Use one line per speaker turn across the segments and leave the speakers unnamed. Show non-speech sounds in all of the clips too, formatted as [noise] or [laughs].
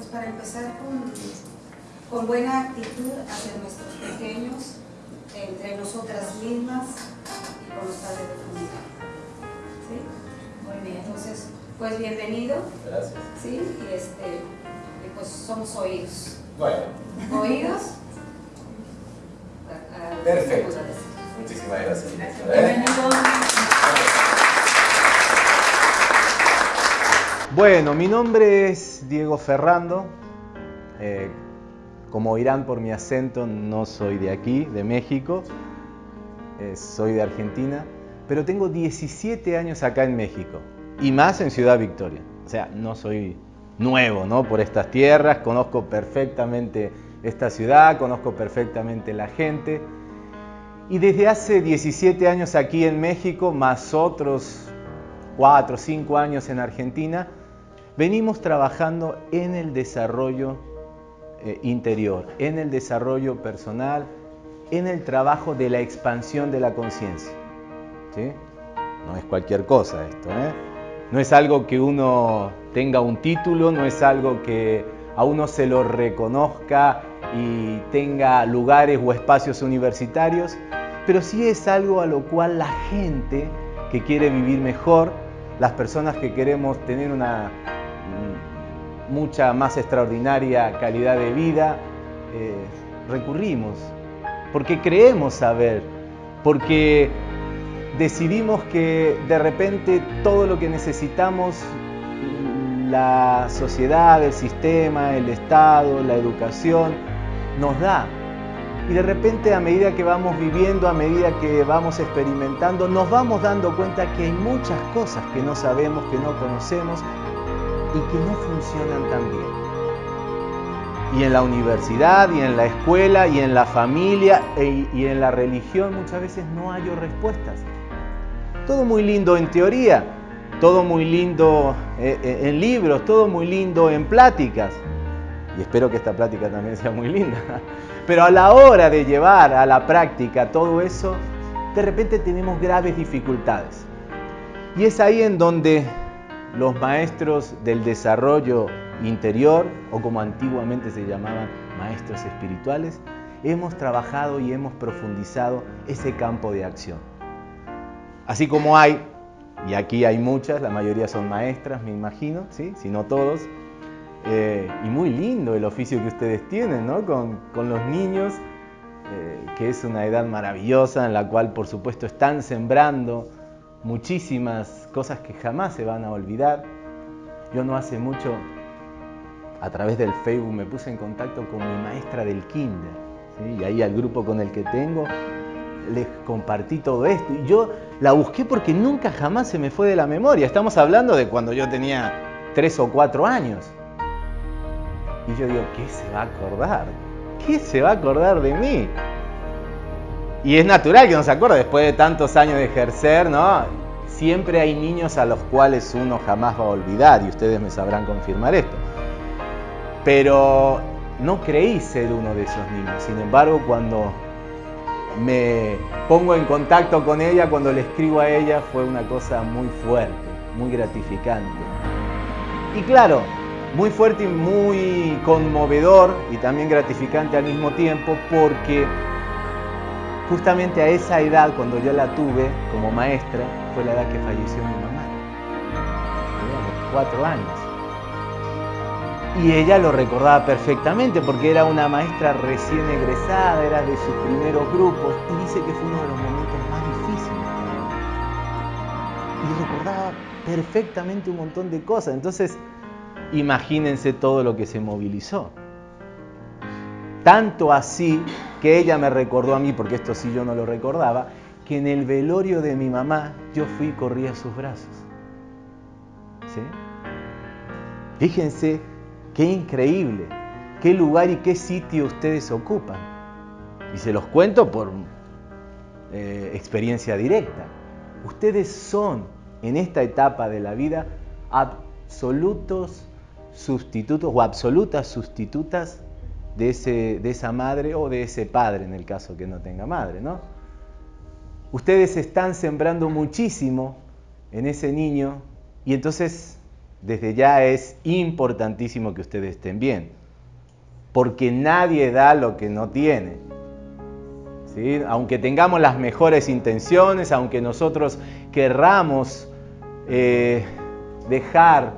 pues para empezar con, con buena actitud hacia nuestros pequeños, entre nosotras mismas y con los padres de familia. ¿Sí? Muy bien, entonces, pues bienvenido.
Gracias.
¿Sí? Y este, y pues somos oídos.
Bueno,
¿Oídos?
Perfecto. muchísimas gracias. ¿Eh?
Bienvenido.
Bueno, mi nombre es Diego Ferrando. Eh, como oirán por mi acento, no soy de aquí, de México. Eh, soy de Argentina. Pero tengo 17 años acá en México. Y más en Ciudad Victoria. O sea, no soy nuevo, ¿no? Por estas tierras. Conozco perfectamente esta ciudad, conozco perfectamente la gente. Y desde hace 17 años aquí en México, más otros 4 o 5 años en Argentina, venimos trabajando en el desarrollo eh, interior, en el desarrollo personal, en el trabajo de la expansión de la conciencia. ¿sí? No es cualquier cosa esto, ¿eh? no es algo que uno tenga un título, no es algo que a uno se lo reconozca y tenga lugares o espacios universitarios, pero sí es algo a lo cual la gente que quiere vivir mejor, las personas que queremos tener una mucha más extraordinaria calidad de vida, eh, recurrimos, porque creemos saber, porque decidimos que de repente todo lo que necesitamos, la sociedad, el sistema, el Estado, la educación, nos da. Y de repente a medida que vamos viviendo, a medida que vamos experimentando, nos vamos dando cuenta que hay muchas cosas que no sabemos, que no conocemos y que no funcionan tan bien. Y en la universidad, y en la escuela, y en la familia, e- y en la religión muchas veces no hay respuestas. Todo muy lindo en teoría, todo muy lindo eh, eh, en libros, todo muy lindo en pláticas. Y espero que esta plática también sea muy linda. [laughs] Pero a la hora de llevar a la práctica todo eso, de repente tenemos graves dificultades. Y es ahí en donde los maestros del desarrollo interior, o como antiguamente se llamaban maestros espirituales, hemos trabajado y hemos profundizado ese campo de acción. Así como hay, y aquí hay muchas, la mayoría son maestras, me imagino, ¿sí? si no todos, eh, y muy lindo el oficio que ustedes tienen ¿no? con, los niños, eh, que es una edad maravillosa en la cual por supuesto están sembrando muchísimas cosas que jamás se van a olvidar. Yo no hace mucho, a través del Facebook, me puse en contacto con mi maestra del kinder, y ahí al grupo con el que tengo les compartí todo esto. Y yo la busqué porque nunca jamás se me fue de la memoria. Estamos hablando de cuando yo tenía tres o cuatro años. Y yo digo, ¿qué se va a acordar? ¿Qué se va a acordar de mí? Y es natural que no se acuerde después de tantos años de ejercer, ¿no? Siempre hay niños a los cuales uno jamás va a olvidar y ustedes me sabrán confirmar esto. Pero no creí ser uno de esos niños. Sin embargo, cuando me pongo en contacto con ella, cuando le escribo a ella, fue una cosa muy fuerte, muy gratificante. Y claro, muy fuerte y muy conmovedor y también gratificante al mismo tiempo porque justamente a esa edad, cuando yo la tuve como maestra, fue la edad que falleció mi mamá, los cuatro años. Y ella lo recordaba perfectamente porque era una maestra recién egresada, era de sus primeros grupos y dice que fue uno de los momentos más difíciles. Y recordaba perfectamente un montón de cosas. Entonces, imagínense todo lo que se movilizó. Tanto así que ella me recordó a mí, porque esto sí yo no lo recordaba, que en el velorio de mi mamá yo fui y corrí a sus brazos. Fíjense qué increíble, qué lugar y qué sitio ustedes ocupan. Y se los cuento por eh, experiencia directa. Ustedes son en esta etapa de la vida absolutos sustitutos o absolutas sustitutas de, ese, de esa madre o de ese padre en el caso que no tenga madre, ¿no? Ustedes están sembrando muchísimo en ese niño y entonces desde ya es importantísimo que ustedes estén bien, porque nadie da lo que no tiene. ¿Sí? Aunque tengamos las mejores intenciones, aunque nosotros querramos eh, dejar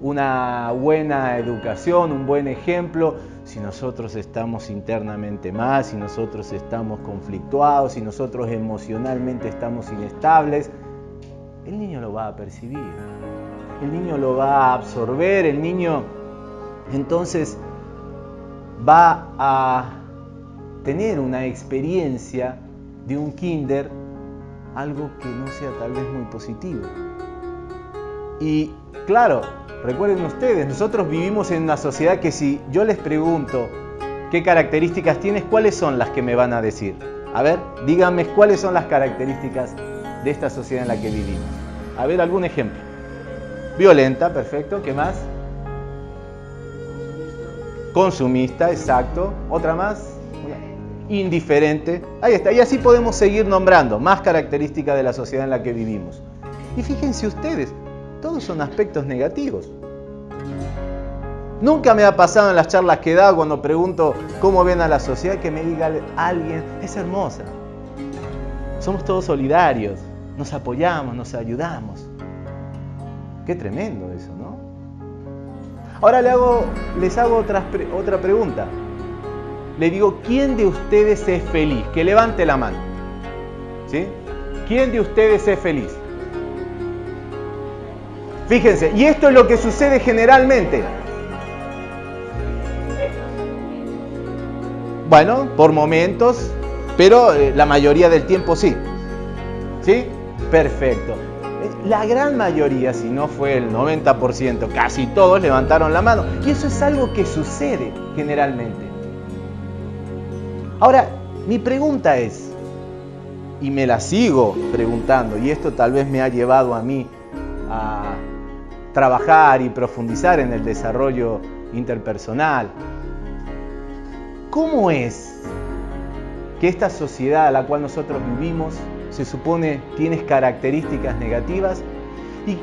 una buena educación, un buen ejemplo, si nosotros estamos internamente más, si nosotros estamos conflictuados, si nosotros emocionalmente estamos inestables, el niño lo va a percibir, el niño lo va a absorber, el niño entonces va a tener una experiencia de un kinder, algo que no sea tal vez muy positivo. Y claro, recuerden ustedes, nosotros vivimos en una sociedad que si yo les pregunto qué características tienes, ¿cuáles son las que me van a decir? A ver, díganme cuáles son las características de esta sociedad en la que vivimos. A ver, algún ejemplo. Violenta, perfecto. ¿Qué más? Consumista, exacto. ¿Otra más? Indiferente. Ahí está. Y así podemos seguir nombrando más características de la sociedad en la que vivimos. Y fíjense ustedes, todos son aspectos negativos. Nunca me ha pasado en las charlas que he dado cuando pregunto cómo ven a la sociedad que me diga alguien, es hermosa. Somos todos solidarios, nos apoyamos, nos ayudamos. Qué tremendo eso, ¿no? Ahora hago, les hago otra, otra pregunta. Le digo, ¿quién de ustedes es feliz? Que levante la mano. ¿Sí? ¿Quién de ustedes es feliz? Fíjense, y esto es lo que sucede generalmente. Bueno, por momentos, pero eh, la mayoría del tiempo sí. ¿Sí? Perfecto. La gran mayoría, si no fue el 90%, casi todos levantaron la mano. Y eso es algo que sucede generalmente. Ahora, mi pregunta es, y me la sigo preguntando, y esto tal vez me ha llevado a mí a trabajar y profundizar en el desarrollo interpersonal. ¿Cómo es que esta sociedad a la cual nosotros vivimos se supone tienes características negativas y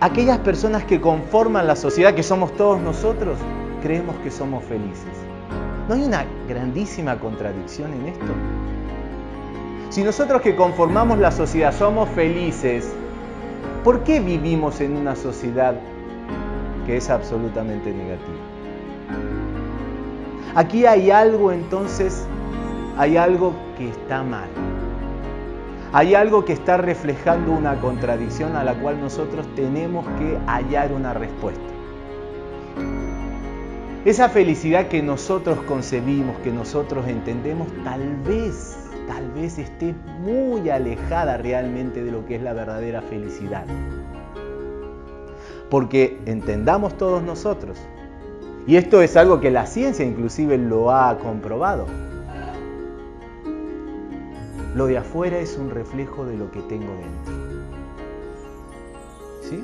aquellas personas que conforman la sociedad, que somos todos nosotros, creemos que somos felices. ¿No hay una grandísima contradicción en esto? Si nosotros que conformamos la sociedad somos felices, ¿por qué vivimos en una sociedad que es absolutamente negativa? Aquí hay algo entonces, hay algo que está mal. Hay algo que está reflejando una contradicción a la cual nosotros tenemos que hallar una respuesta. Esa felicidad que nosotros concebimos, que nosotros entendemos, tal vez, tal vez esté muy alejada realmente de lo que es la verdadera felicidad. Porque entendamos todos nosotros, y esto es algo que la ciencia inclusive lo ha comprobado, lo de afuera es un reflejo de lo que tengo dentro. ¿Sí?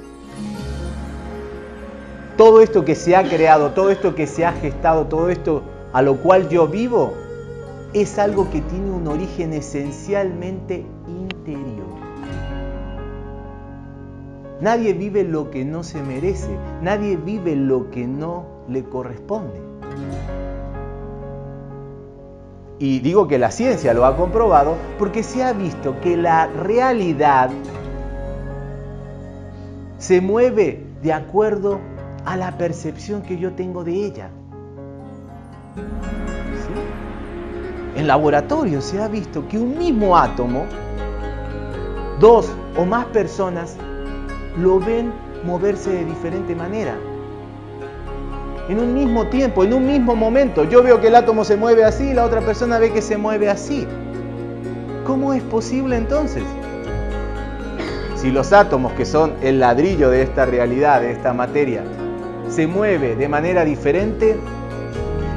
Todo esto que se ha creado, todo esto que se ha gestado, todo esto a lo cual yo vivo, es algo que tiene un origen esencialmente interior. Nadie vive lo que no se merece, nadie vive lo que no le corresponde. Y digo que la ciencia lo ha comprobado porque se ha visto que la realidad se mueve de acuerdo a la percepción que yo tengo de ella. En laboratorio se ha visto que un mismo átomo, dos o más personas lo ven moverse de diferente manera en un mismo tiempo, en un mismo momento. Yo veo que el átomo se mueve así, la otra persona ve que se mueve así. ¿Cómo es posible entonces? Si los átomos, que son el ladrillo de esta realidad, de esta materia, se mueve de manera diferente,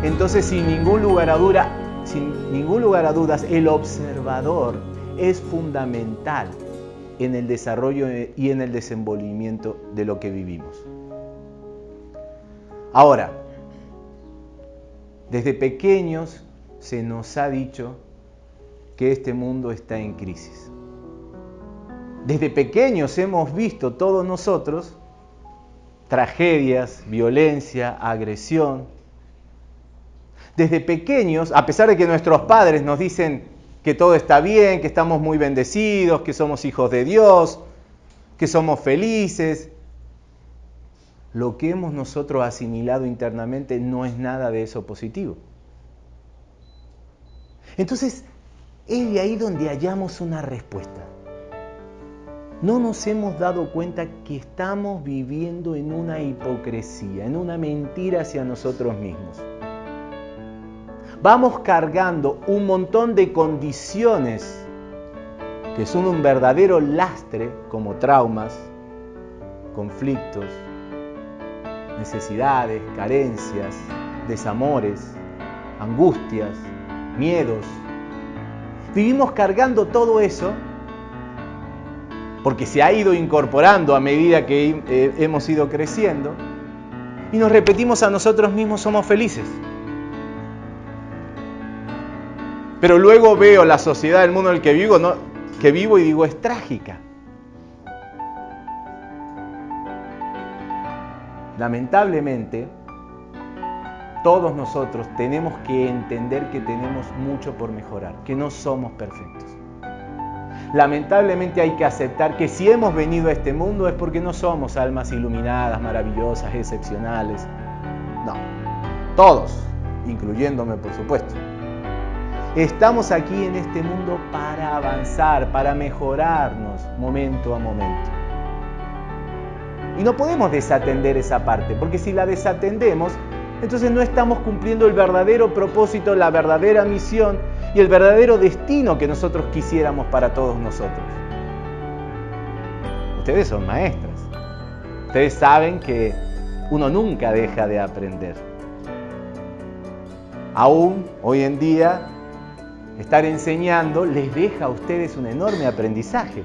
entonces sin ningún lugar a duda, sin ningún lugar a dudas, el observador es fundamental en el desarrollo y en el desenvolvimiento de lo que vivimos. Ahora, desde pequeños se nos ha dicho que este mundo está en crisis. Desde pequeños hemos visto todos nosotros tragedias, violencia, agresión. Desde pequeños, a pesar de que nuestros padres nos dicen que todo está bien, que estamos muy bendecidos, que somos hijos de Dios, que somos felices, lo que hemos nosotros asimilado internamente no es nada de eso positivo. Entonces, es de ahí donde hallamos una respuesta. No nos hemos dado cuenta que estamos viviendo en una hipocresía, en una mentira hacia nosotros mismos. Vamos cargando un montón de condiciones que son un verdadero lastre como traumas, conflictos, necesidades, carencias, desamores, angustias, miedos. Vivimos cargando todo eso porque se ha ido incorporando a medida que eh, hemos ido creciendo y nos repetimos a nosotros mismos somos felices. Pero luego veo la sociedad, el mundo en el que vivo, no, que vivo y digo es trágica. Lamentablemente, todos nosotros tenemos que entender que tenemos mucho por mejorar, que no somos perfectos. Lamentablemente hay que aceptar que si hemos venido a este mundo es porque no somos almas iluminadas, maravillosas, excepcionales. No, todos, incluyéndome por supuesto. Estamos aquí en este mundo para avanzar, para mejorarnos momento a momento. Y no podemos desatender esa parte, porque si la desatendemos, entonces no estamos cumpliendo el verdadero propósito, la verdadera misión y el verdadero destino que nosotros quisiéramos para todos nosotros. Ustedes son maestras. Ustedes saben que uno nunca deja de aprender. Aún hoy en día, estar enseñando les deja a ustedes un enorme aprendizaje.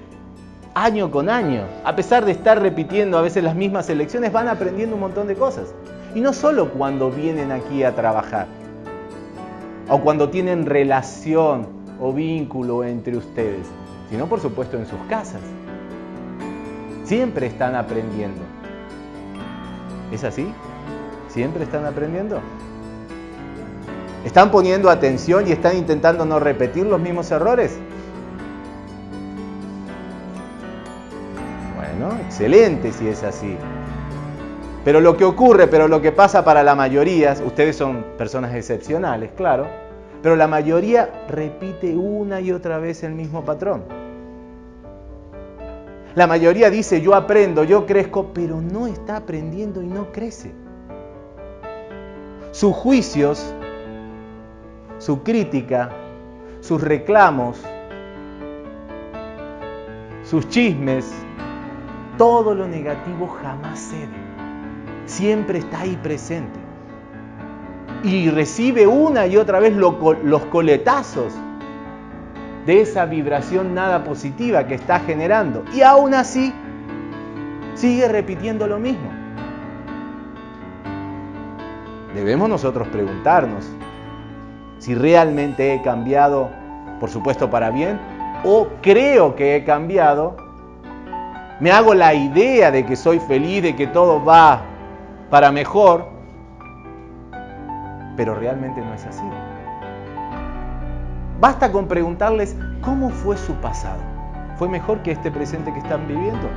Año con año, a pesar de estar repitiendo a veces las mismas lecciones, van aprendiendo un montón de cosas. Y no solo cuando vienen aquí a trabajar, o cuando tienen relación o vínculo entre ustedes, sino por supuesto en sus casas. Siempre están aprendiendo. ¿Es así? ¿Siempre están aprendiendo? ¿Están poniendo atención y están intentando no repetir los mismos errores? Bueno, excelente si es así. Pero lo que ocurre, pero lo que pasa para la mayoría, ustedes son personas excepcionales, claro, pero la mayoría repite una y otra vez el mismo patrón. La mayoría dice yo aprendo, yo crezco, pero no está aprendiendo y no crece. Sus juicios, su crítica, sus reclamos, sus chismes, todo lo negativo jamás cede siempre está ahí presente. Y recibe una y otra vez los coletazos de esa vibración nada positiva que está generando. Y aún así sigue repitiendo lo mismo. Debemos nosotros preguntarnos si realmente he cambiado, por supuesto para bien, o creo que he cambiado, me hago la idea de que soy feliz, de que todo va para mejor, pero realmente no es así. Basta con preguntarles cómo fue su pasado. ¿Fue mejor que este presente que están viviendo?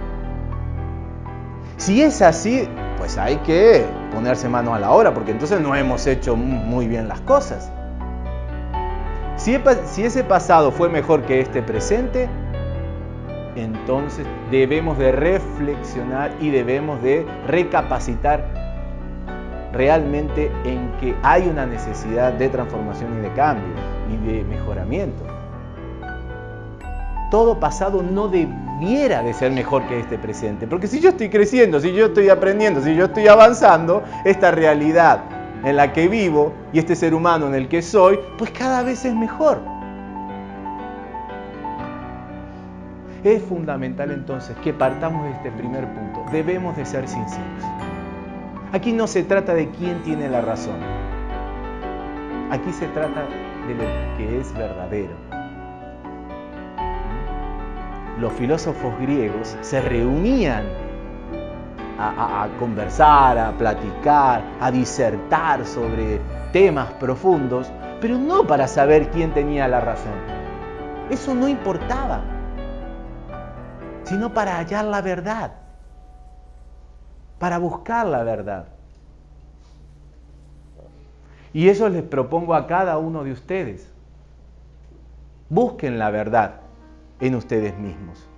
Si es así, pues hay que ponerse mano a la obra, porque entonces no hemos hecho muy bien las cosas. Si, ese pasado fue mejor que este presente, entonces debemos de reflexionar y debemos de recapacitar realmente en que hay una necesidad de transformación y de cambio y de mejoramiento. Todo pasado no debiera de ser mejor que este presente, porque si yo estoy creciendo, si yo estoy aprendiendo, si yo estoy avanzando, esta realidad en la que vivo y este ser humano en el que soy, pues cada vez es mejor. Es fundamental entonces que partamos de este primer punto. Debemos de ser sinceros. Aquí no se trata de quién tiene la razón. Aquí se trata de lo que es verdadero. Los filósofos griegos se reunían a, conversar, a platicar, a disertar sobre temas profundos, pero no para saber quién tenía la razón. Eso no importaba, sino para hallar la verdad, para buscar la verdad. Y eso les propongo a cada uno de ustedes. Busquen la verdad en ustedes mismos.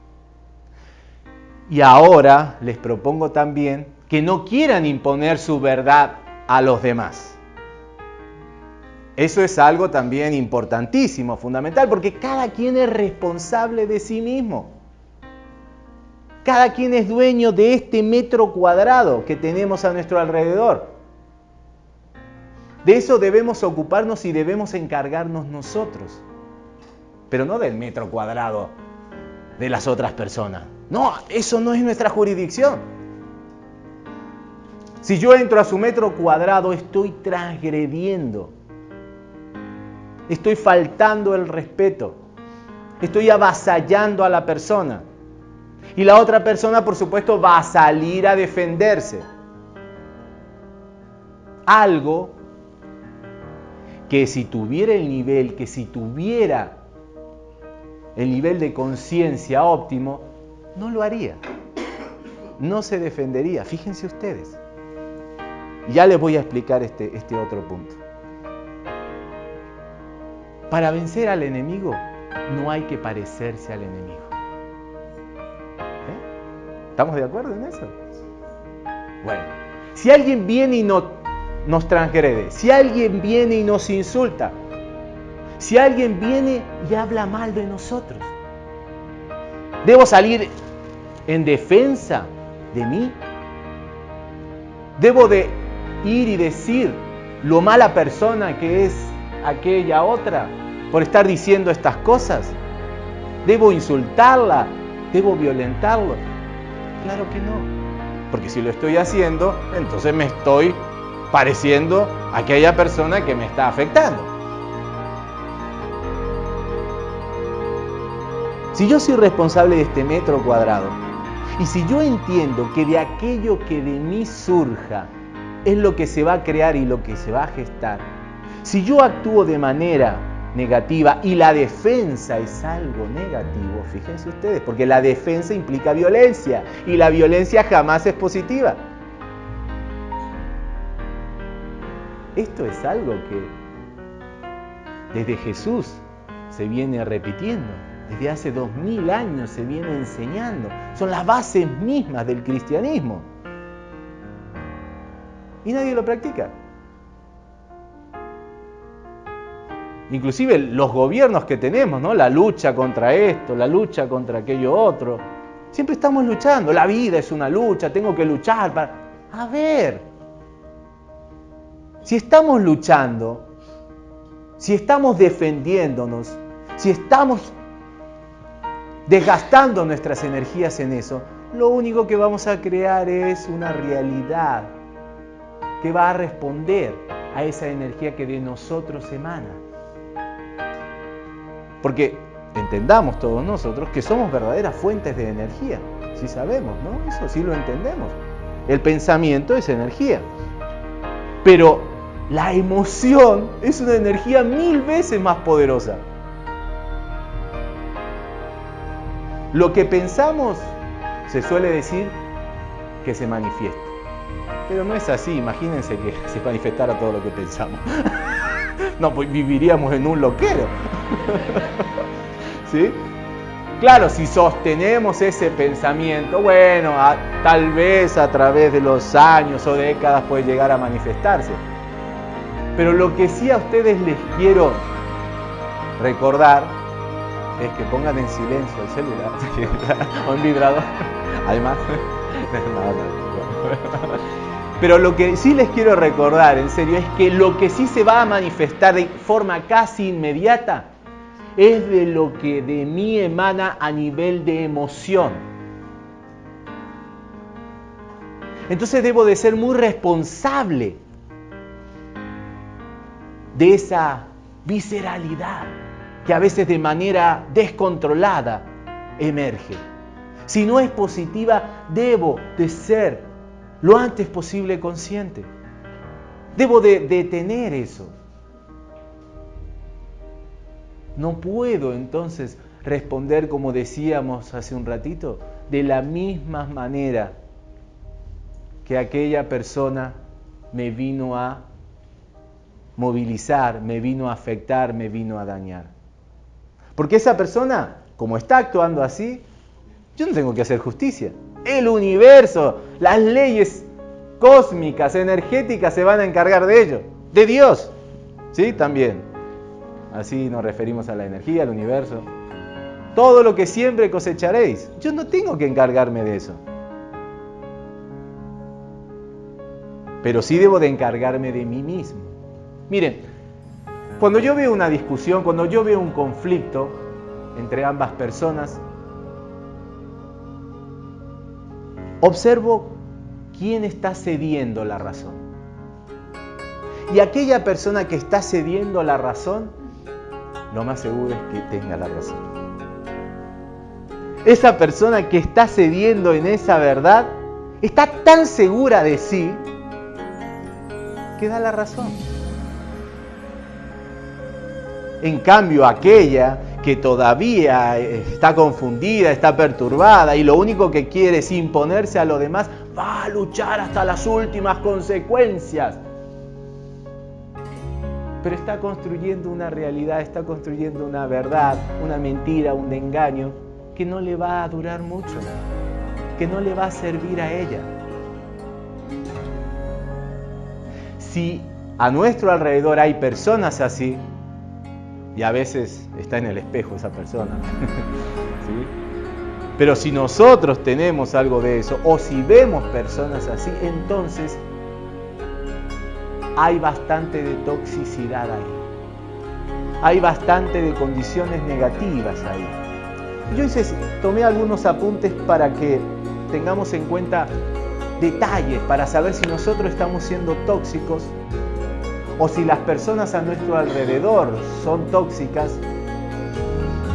Y ahora les propongo también que no quieran imponer su verdad a los demás. Eso es algo también importantísimo, fundamental, porque cada quien es responsable de sí mismo. Cada quien es dueño de este metro cuadrado que tenemos a nuestro alrededor. De eso debemos ocuparnos y debemos encargarnos nosotros, pero no del metro cuadrado de las otras personas. No, eso no es nuestra jurisdicción. Si yo entro a su metro cuadrado, estoy transgrediendo, estoy faltando el respeto, estoy avasallando a la persona. Y la otra persona, por supuesto, va a salir a defenderse. Algo que si tuviera el nivel, que si tuviera el nivel de conciencia óptimo, no lo haría. No se defendería. Fíjense ustedes. Ya les voy a explicar este, este otro punto. Para vencer al enemigo no hay que parecerse al enemigo. ¿Eh? ¿Estamos de acuerdo en eso? Bueno, si alguien viene y no nos transgrede, si alguien viene y nos insulta, si alguien viene y habla mal de nosotros, ¿debo salir en defensa de mí? ¿Debo de ir y decir lo mala persona que es aquella otra por estar diciendo estas cosas? ¿Debo insultarla? ¿Debo violentarlo? Claro que no. Porque si lo estoy haciendo, entonces me estoy pareciendo a aquella persona que me está afectando. Si yo soy responsable de este metro cuadrado y si yo entiendo que de aquello que de mí surja es lo que se va a crear y lo que se va a gestar, si yo actúo de manera negativa y la defensa es algo negativo, fíjense ustedes, porque la defensa implica violencia y la violencia jamás es positiva. Esto es algo que desde Jesús se viene repitiendo, desde hace dos mil años se viene enseñando. Son las bases mismas del cristianismo. Y nadie lo practica. Inclusive los gobiernos que tenemos, ¿no? La lucha contra esto, la lucha contra aquello otro. Siempre estamos luchando. La vida es una lucha, tengo que luchar para... A ver, si estamos luchando, si estamos defendiéndonos, si estamos desgastando nuestras energías en eso, lo único que vamos a crear es una realidad que va a responder a esa energía que de nosotros emana. Porque entendamos todos nosotros que somos verdaderas fuentes de energía, si sabemos, ¿no? Eso sí lo entendemos. El pensamiento es energía. Pero la emoción es una energía mil veces más poderosa. Lo que pensamos se suele decir que se manifiesta. Pero no es así, imagínense que se manifestara todo lo que pensamos. [laughs] no, pues viviríamos en un loquero. [laughs] ¿Sí? Claro, si sostenemos ese pensamiento, bueno, tal vez a través de los años o décadas puede llegar a manifestarse. Pero lo que sí a ustedes les quiero recordar es que pongan en silencio el celular o en vibrador. Además, [laughs] pero lo que sí les quiero recordar, en serio, es que lo que sí se va a manifestar de forma casi inmediata es de lo que de mí emana a nivel de emoción. Entonces debo de ser muy responsable de esa visceralidad que a veces de manera descontrolada emerge. Si no es positiva, debo de ser lo antes posible consciente. Debo de detener eso. No puedo entonces responder como decíamos hace un ratito, de la misma manera que aquella persona me vino a movilizar, me vino a afectar, me vino a dañar. Porque esa persona, como está actuando así, yo no tengo que hacer justicia. El universo, las leyes cósmicas, energéticas se van a encargar de ello. De Dios. ¿Sí? También. Así nos referimos a la energía, al universo. Todo lo que siempre cosecharéis. Yo no tengo que encargarme de eso. Pero sí debo de encargarme de mí mismo. Miren, cuando yo veo una discusión, cuando yo veo un conflicto entre ambas personas, observo quién está cediendo la razón. Y aquella persona que está cediendo la razón, lo más seguro es que tenga la razón. Esa persona que está cediendo en esa verdad, está tan segura de sí, que da la razón. En cambio, aquella que todavía está confundida, está perturbada y lo único que quiere es imponerse a lo demás, va a luchar hasta las últimas consecuencias. Pero está construyendo una realidad, está construyendo una verdad, una mentira, un engaño que no le va a durar mucho, que no le va a servir a ella. Si a nuestro alrededor hay personas así, y a veces está en el espejo esa persona. [laughs] Pero si nosotros tenemos algo de eso, o si vemos personas así, entonces hay bastante de toxicidad ahí. Hay bastante de condiciones negativas ahí. Yo hice, tomé algunos apuntes para que tengamos en cuenta detalles, para saber si nosotros estamos siendo tóxicos o si las personas a nuestro alrededor son tóxicas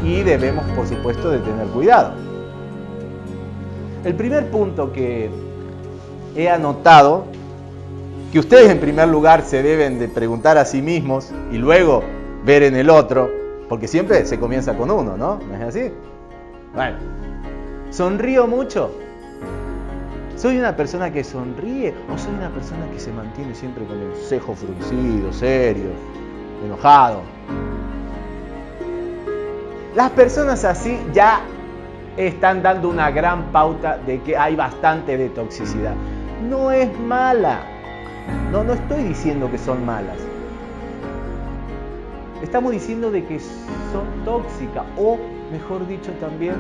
y debemos por supuesto de tener cuidado. El primer punto que he anotado, que ustedes en primer lugar se deben de preguntar a sí mismos y luego ver en el otro, porque siempre se comienza con uno, ¿no? ¿No es así? Bueno, ¿sonrío mucho? ¿Soy una persona que sonríe o soy una persona que se mantiene siempre con el cejo fruncido, serio, enojado? Las personas así ya están dando una gran pauta de que hay bastante de toxicidad. No es mala. No, no estoy diciendo que son malas. Estamos diciendo de que son tóxicas o, mejor dicho también,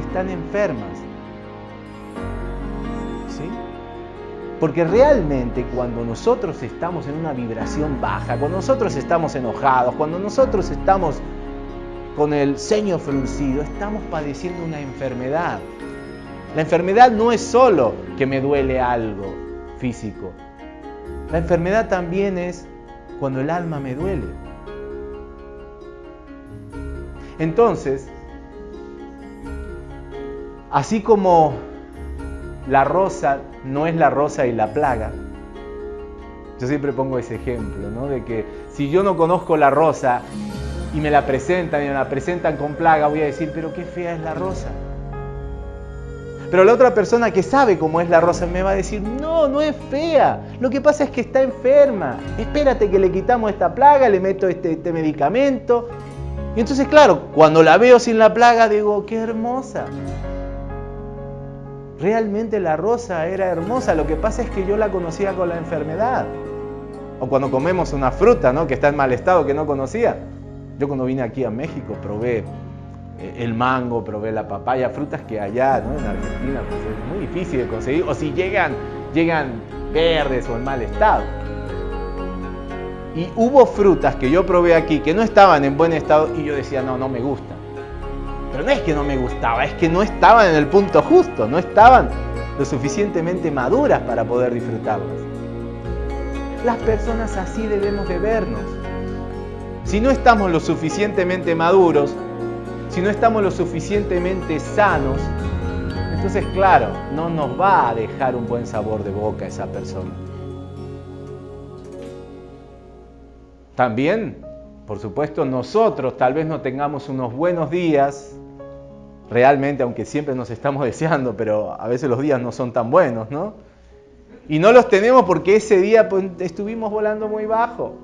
están enfermas. Porque realmente cuando nosotros estamos en una vibración baja, cuando nosotros estamos enojados, cuando nosotros estamos con el ceño fruncido, estamos padeciendo una enfermedad. La enfermedad no es solo que me duele algo físico. La enfermedad también es cuando el alma me duele. Entonces, así como la rosa no es la rosa y la plaga. Yo siempre pongo ese ejemplo, ¿no? De que si yo no conozco la rosa y me la presentan y me la presentan con plaga, voy a decir, pero qué fea es la rosa. Pero la otra persona que sabe cómo es la rosa me va a decir, no, no es fea. Lo que pasa es que está enferma. Espérate que le quitamos esta plaga, le meto este, este medicamento. Y entonces, claro, cuando la veo sin la plaga, digo, qué hermosa. Realmente la rosa era hermosa, lo que pasa es que yo la conocía con la enfermedad. O cuando comemos una fruta ¿no? que está en mal estado, que no conocía. Yo cuando vine aquí a México probé eh, el mango, probé la papaya, frutas que allá ¿no? en Argentina pues, es muy difícil de conseguir. O si llegan, llegan verdes o en mal estado. Y hubo frutas que yo probé aquí que no estaban en buen estado y yo decía, no, no me gusta. Pero no es que no me gustaba, es que no estaban en el punto justo, no estaban lo suficientemente maduras para poder disfrutarlas. Las personas así debemos de vernos. Si no estamos lo suficientemente maduros, si no estamos lo suficientemente sanos, Entonces, claro, no nos va a dejar un buen sabor de boca esa persona. También, por supuesto, nosotros tal vez no tengamos unos buenos días, realmente, aunque siempre nos estamos [laughs] deseando, pero a veces los días no son tan buenos, ¿no? Y no los tenemos porque ese día pues, estuvimos volando muy bajo,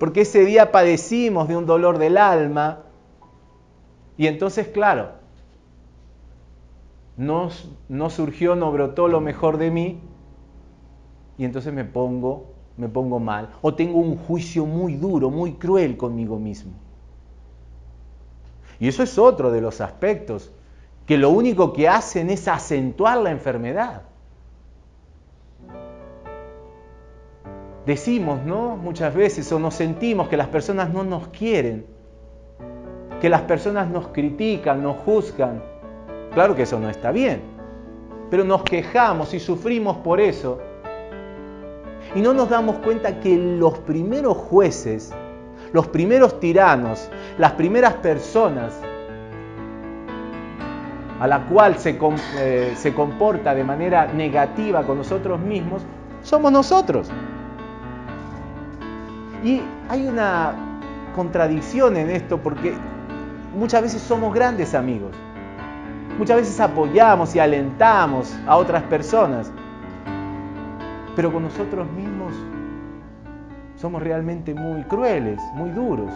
porque ese día padecimos de un dolor del alma. Y entonces, claro, no, no surgió, no brotó lo mejor de mí, y entonces me pongo me pongo mal o tengo un juicio muy duro, muy cruel conmigo mismo. Y eso es otro de los aspectos que lo único que hacen es acentuar la enfermedad. Decimos, ¿no? Muchas veces o nos sentimos que las personas no nos quieren, que las personas nos critican, nos juzgan. Claro que eso no está bien, pero nos quejamos y sufrimos por eso y no nos damos cuenta que los primeros jueces, los primeros tiranos, las primeras personas a la cual se, eh, se comporta de manera negativa con nosotros mismos, somos nosotros. Y hay una contradicción en esto porque muchas veces somos grandes amigos. Muchas veces apoyamos y alentamos a otras personas pero con nosotros mismos somos realmente muy crueles, muy duros.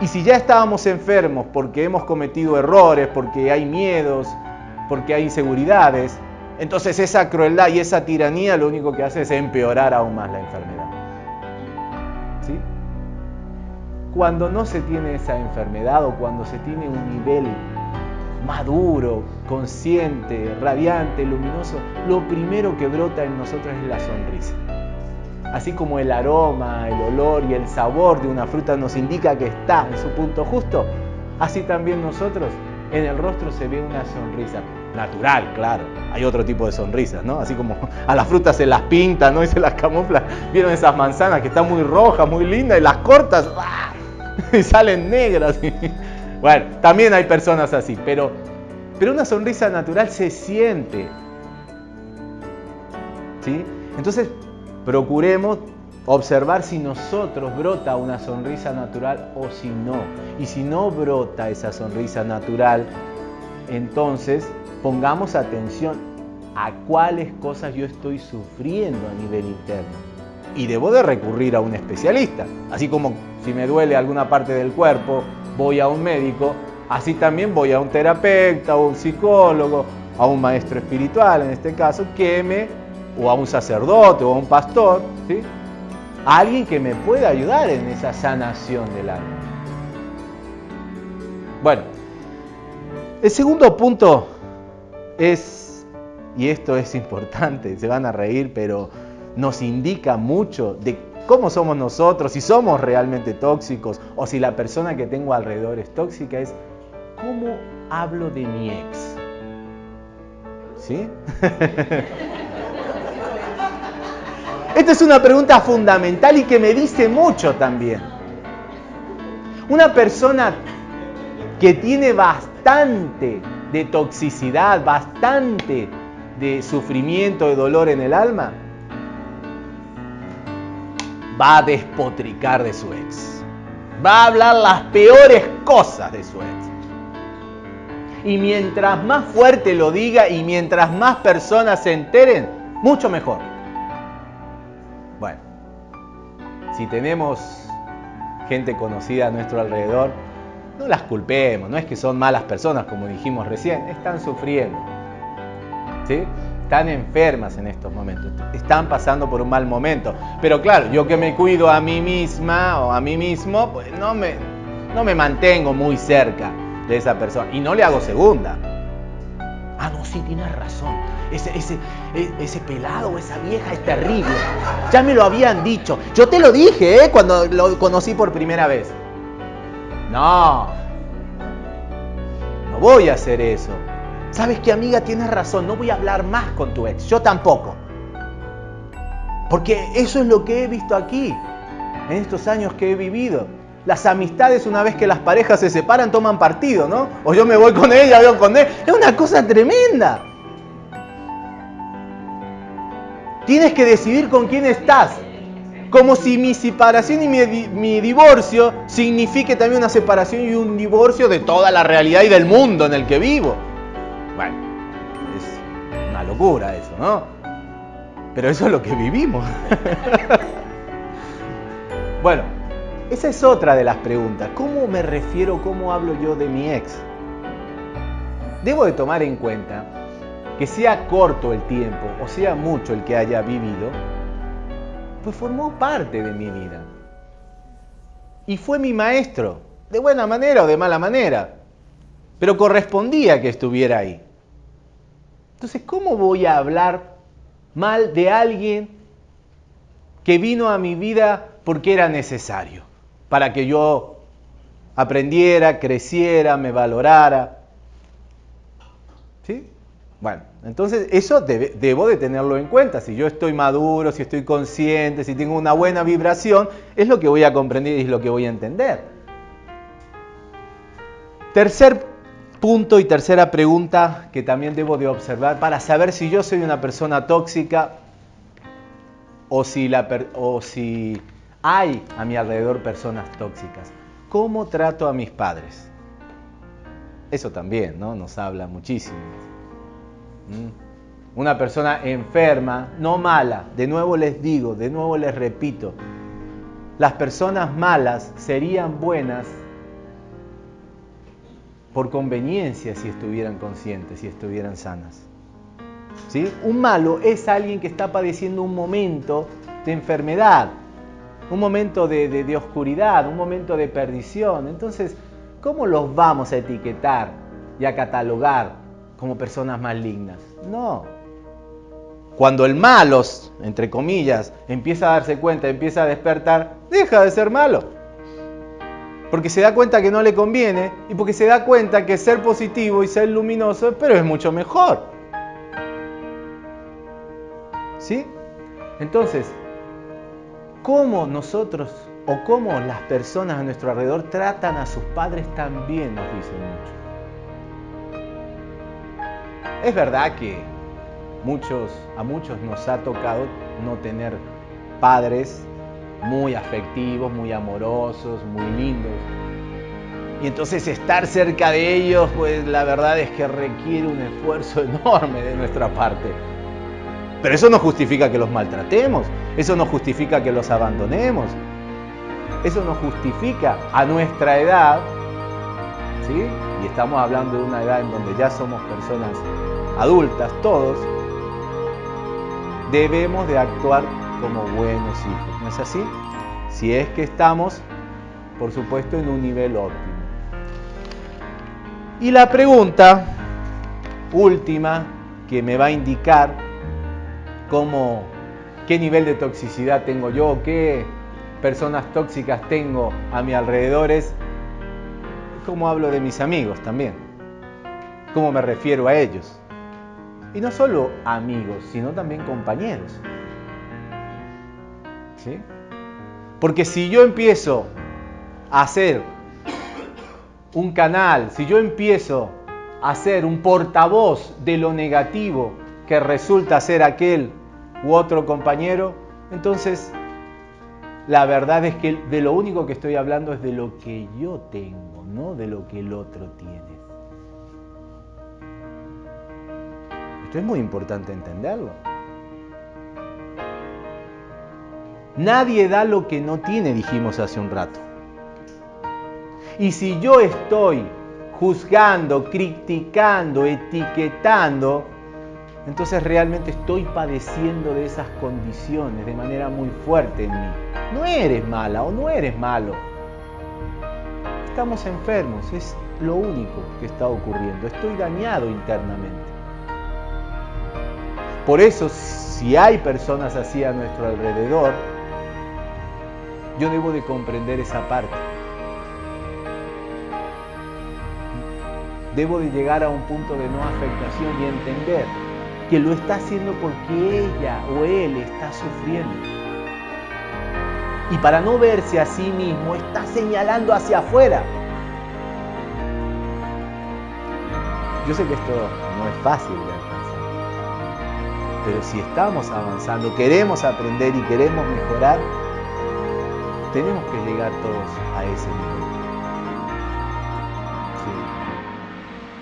Y si ya estábamos enfermos porque hemos cometido errores, porque hay miedos, porque hay inseguridades, entonces esa crueldad y esa tiranía lo único que hace es empeorar aún más la enfermedad. ¿Sí? Cuando no se tiene esa enfermedad o cuando se tiene un nivel maduro, consciente, radiante, luminoso, lo primero que brota en nosotros es la sonrisa. Así como el aroma, el olor y el sabor de una fruta nos indica que está en su punto justo, así también nosotros en el rostro se ve una sonrisa natural, claro. Hay otro tipo de sonrisas, ¿no? Así como a las frutas se las pinta, ¿no? Y se las camufla. ¿Vieron esas manzanas que están muy rojas, muy lindas y las cortas ¡ah! [laughs] y salen negras? Bueno, también hay personas así, pero, pero una sonrisa natural se siente. ¿Sí? Entonces, procuremos observar si nosotros brota una sonrisa natural o si no. Y si no brota esa sonrisa natural, entonces pongamos atención a cuáles cosas yo estoy sufriendo a nivel interno. Y debo de recurrir a un especialista. Así como si me duele alguna parte del cuerpo voy a un médico, así también voy a un terapeuta o un psicólogo, a un maestro espiritual en este caso, que me, o a un sacerdote o a un pastor, ¿sí? alguien que me pueda ayudar en esa sanación del alma. Bueno, el segundo punto es, y esto es importante, [laughs] se van a reír, pero nos indica mucho de cómo somos nosotros, si somos realmente tóxicos o si la persona que tengo alrededor es tóxica, es cómo hablo de mi ex. ¿Sí? [laughs] Esta es una pregunta fundamental y que me dice mucho también. Una persona que tiene bastante de toxicidad, bastante de sufrimiento, de dolor en el alma, va a despotricar de su ex. Va a hablar las peores cosas de su ex. Y mientras más fuerte lo diga y mientras más personas se enteren, mucho mejor. Bueno, si tenemos gente conocida a nuestro alrededor, no las culpemos, no es que son malas personas como dijimos recién, están sufriendo. ¿Sí? Están enfermas en estos momentos, están pasando por un mal momento. Pero claro, yo que me cuido a mí misma o a mí mismo, pues no me, mantengo muy cerca de esa persona y no le hago segunda. Ah, no, sí, tienes razón. Ese, ese, e, ese pelado esa vieja es terrible. Ya me lo habían dicho. Yo te lo dije, ¿eh? Cuando lo conocí por primera vez. No. No voy a hacer eso. ¿Sabes qué, amiga? Tienes razón, no voy a hablar más con tu ex, yo tampoco. Porque eso es lo que he visto aquí, en estos años que he vivido. las amistades una vez que las parejas se separan toman partido, ¿no? O yo me voy con ella, voy con él. Es una cosa tremenda. Tienes que decidir con quién estás. Como si mi separación y mi, divorcio signifique también una separación y un divorcio de toda la realidad y del mundo en el que vivo. Bueno, es una locura eso, ¿no? Pero eso es lo que vivimos. [laughs] bueno, esa es otra de las preguntas. ¿Cómo me refiero, cómo hablo yo de mi ex? Debo de tomar en cuenta que sea corto el tiempo o sea mucho el que haya vivido, pues formó parte de mi vida. Y fue mi maestro, de buena manera o de mala manera, pero correspondía que estuviera ahí. Entonces, ¿cómo voy a hablar mal de alguien que vino a mi vida porque era necesario? para que yo aprendiera, creciera, me valorara. ¿Sí? Bueno, entonces eso debo de tenerlo en cuenta. Si yo estoy maduro, si estoy consciente, si tengo una buena vibración, es lo que voy a comprender y es lo que voy a entender. Tercer punto y tercera pregunta que también debo de observar para saber si yo soy una persona tóxica o si, o si hay a mi alrededor personas tóxicas. ¿Cómo trato a mis padres? Eso también ¿no? nos habla muchísimo. ¿Mm? Una persona enferma, no mala, de nuevo les digo, de nuevo les repito, las personas malas serían buenas por conveniencia si estuvieran conscientes, si estuvieran sanas. ¿Sí? Un malo es alguien que está padeciendo un momento de enfermedad, un momento de, oscuridad, un momento de perdición. Entonces, ¿cómo los vamos a etiquetar y a catalogar como personas malignas? No. Cuando el malo, entre comillas, empieza a darse cuenta, empieza a despertar, deja de ser malo. Porque se da cuenta que no le conviene y porque se da cuenta que ser positivo y ser luminoso, pero es mucho mejor. ¿Sí? Entonces, cómo nosotros o cómo las personas a nuestro alrededor tratan a sus padres también nos dice mucho. Es verdad que muchos, a muchos nos ha tocado no tener padres muy afectivos, muy amorosos, muy lindos. Y entonces estar cerca de ellos, pues la verdad es que requiere un esfuerzo [laughs] enorme de nuestra parte. Pero eso no justifica que los maltratemos, eso no justifica que los abandonemos, eso no justifica a nuestra edad, ¿sí? Y estamos hablando de una edad en donde ya somos personas adultas todos, debemos de actuar como buenos hijos, ¿no es así? Si es que estamos, por supuesto, en un nivel óptimo. Y la pregunta última que me va a indicar cómo, qué nivel de toxicidad tengo yo, qué personas tóxicas tengo a mi alrededor, es cómo hablo de mis amigos también, cómo me refiero a ellos. Y no solo amigos, sino también compañeros. Porque si yo empiezo a hacer un canal, si yo empiezo a ser un portavoz de lo negativo que resulta ser aquel u otro compañero, entonces la verdad es que de lo único que estoy hablando es de lo que yo tengo, no de lo que el otro tiene. Esto es muy importante entenderlo. Nadie da lo que no tiene, dijimos hace un rato. Y si yo estoy juzgando, criticando, etiquetando, entonces realmente estoy padeciendo de esas condiciones de manera muy fuerte en mí. No eres mala o no eres malo. Estamos enfermos, es lo único que está ocurriendo. Estoy dañado internamente. Por eso, si hay personas así a nuestro alrededor, yo debo de comprender esa parte. Debo de llegar a un punto de no afectación y entender que lo está haciendo porque ella o él está sufriendo. Y para no verse a sí mismo, está señalando hacia afuera. Yo sé que esto no es fácil de alcanzar, pero si estamos avanzando, queremos aprender y queremos mejorar, tenemos que llegar todos a ese nivel.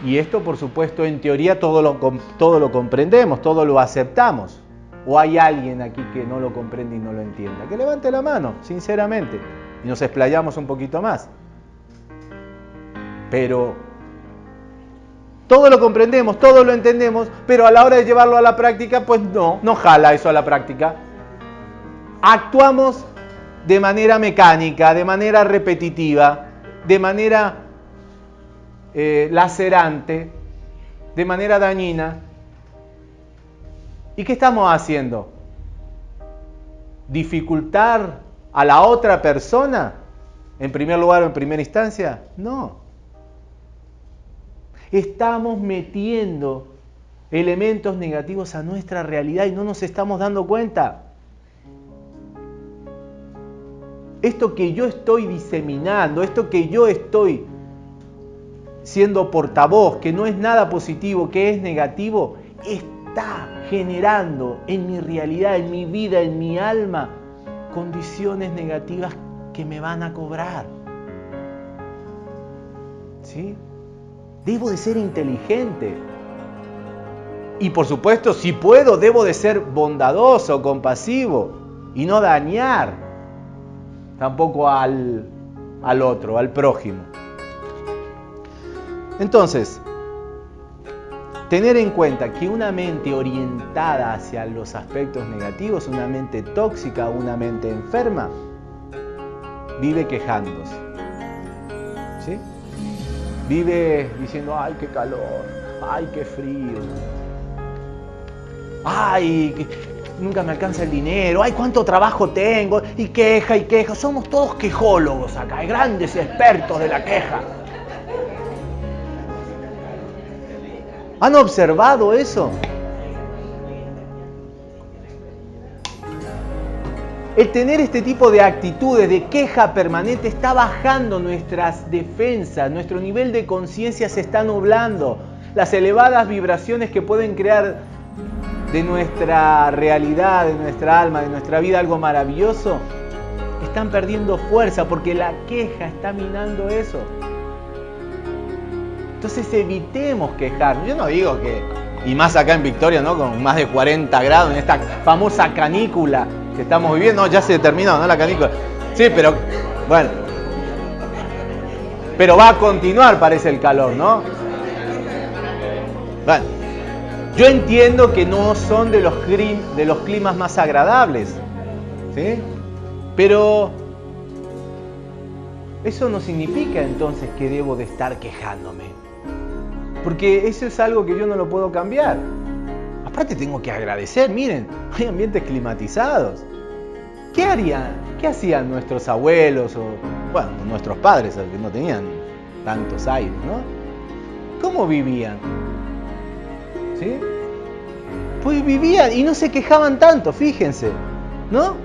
Y esto, por supuesto, en teoría todo lo, todo lo comprendemos, todo lo aceptamos. ¿O hay alguien aquí que no lo comprende y no lo entienda? Que levante la mano, sinceramente, y nos explayamos un poquito más. Pero todo lo comprendemos, todo lo entendemos, pero a la hora de llevarlo a la práctica, pues no, no jala eso a la práctica. Actuamos de manera mecánica, de manera repetitiva, de manera eh, lacerante, de manera dañina. ¿Y qué estamos haciendo? ¿Dificultar a la otra persona? ¿En primer lugar o en primera instancia? No. Estamos metiendo elementos negativos a nuestra realidad y no nos estamos dando cuenta. Esto que yo estoy diseminando, esto que yo estoy siendo portavoz, que no es nada positivo, que es negativo, está generando en mi realidad, en mi vida, en mi alma, condiciones negativas que me van a cobrar. ¿Sí? Debo de ser inteligente. Y por supuesto, si puedo, debo de ser bondadoso, compasivo y no dañar tampoco al, al otro, al prójimo. Entonces, tener en cuenta que una mente orientada hacia los aspectos negativos, una mente tóxica, una mente enferma, vive quejándose. ¿Sí? Vive diciendo, ay, qué calor, ay, qué frío, ay, nunca me alcanza el dinero, ay, cuánto trabajo tengo, y queja y queja. Somos todos quejólogos acá, grandes expertos de la queja. ¿Han observado eso? El tener este tipo de actitudes de queja permanente está bajando nuestras defensas, nuestro nivel de conciencia se está nublando. Las elevadas vibraciones que pueden crear de nuestra realidad, de nuestra alma, de nuestra vida algo maravilloso, están perdiendo fuerza porque la queja está minando eso. Entonces evitemos quejarnos. Yo no digo que, y más acá en Victoria, ¿no? Con más de 40 grados, en esta famosa canícula que estamos viviendo. No, ya se terminó, ¿no? La canícula. Sí, pero bueno. Pero va a continuar, parece el calor, ¿no? Bueno, yo entiendo que no son de los, climas más agradables, ¿sí? Pero eso no significa entonces que debo de estar quejándome. Porque eso es algo que yo no lo puedo cambiar. Aparte tengo que agradecer, miren, [laughs] hay ambientes climatizados. ¿Qué harían? ¿Qué hacían nuestros abuelos o, bueno, nuestros padres, que no tenían tantos aires, ¿no? ¿Cómo vivían? Pues vivían y no se quejaban tanto, fíjense, ¿no?